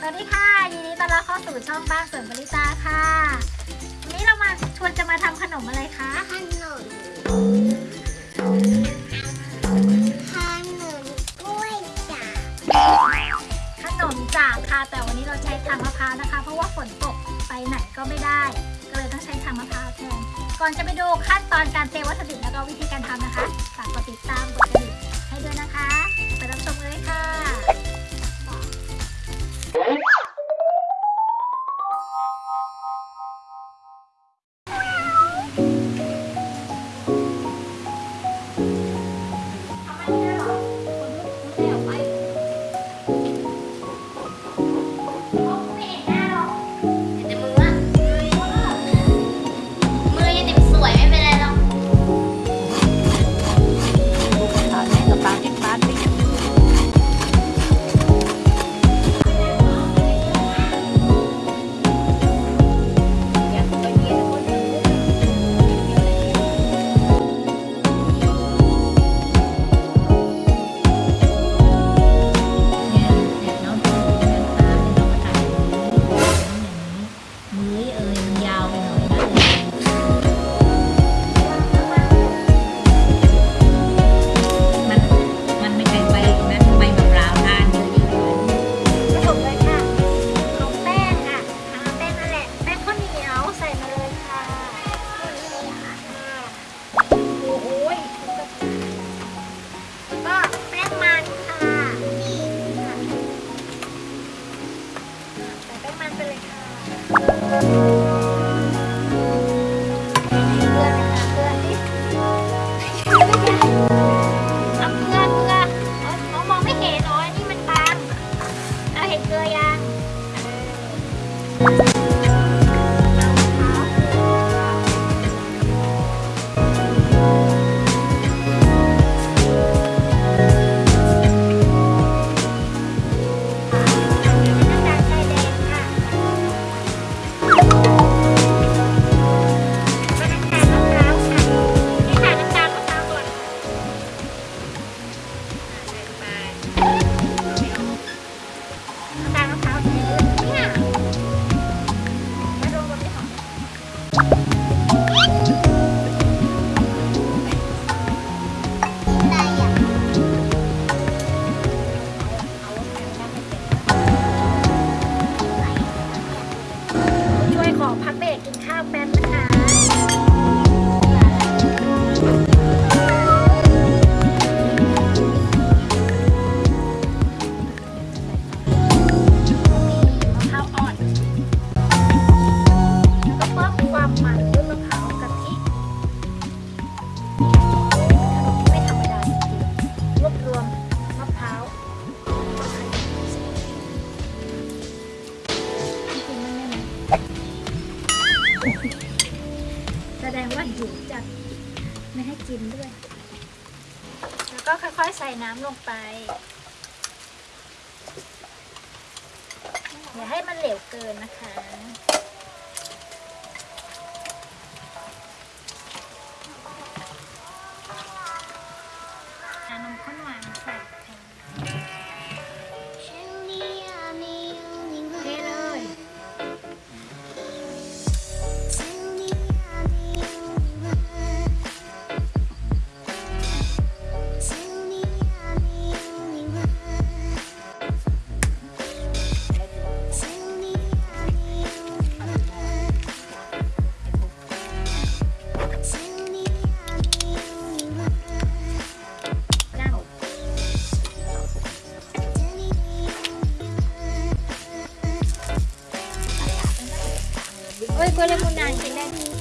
สวัสดีค่ะยินดีต้อนรับเข้าสู่ช่องบ้านสวนบริตาค่ะวันนี้เรามาชวนจะมาทำขนมอะไรคะขนมขนมกล้วยจากขนมจากค่ะแต่วันนี้เราใช้ทางมะพร้าวนะคะ เพราะว่าฝนตกไปไหนก็ไม่ได้ ก็เลยต้องใช้ทางมะพร้าวแทนก่อนจะไปดูขั้นตอนการเตรียมวัตถุดิบแล้วก็วิธีการทำนะคะฝากกดติดตามกดกระดิ่งให้ด้วยนะคะ ไปรับชมเลยค่ะ Bye. เก น้ แสดงว่าหิวจัดไม่ให้กินด้วย แล้วก็ค่อยๆใส่น้ำลงไป อย่าให้มันเหลวเกินนะคะ con quelle monachine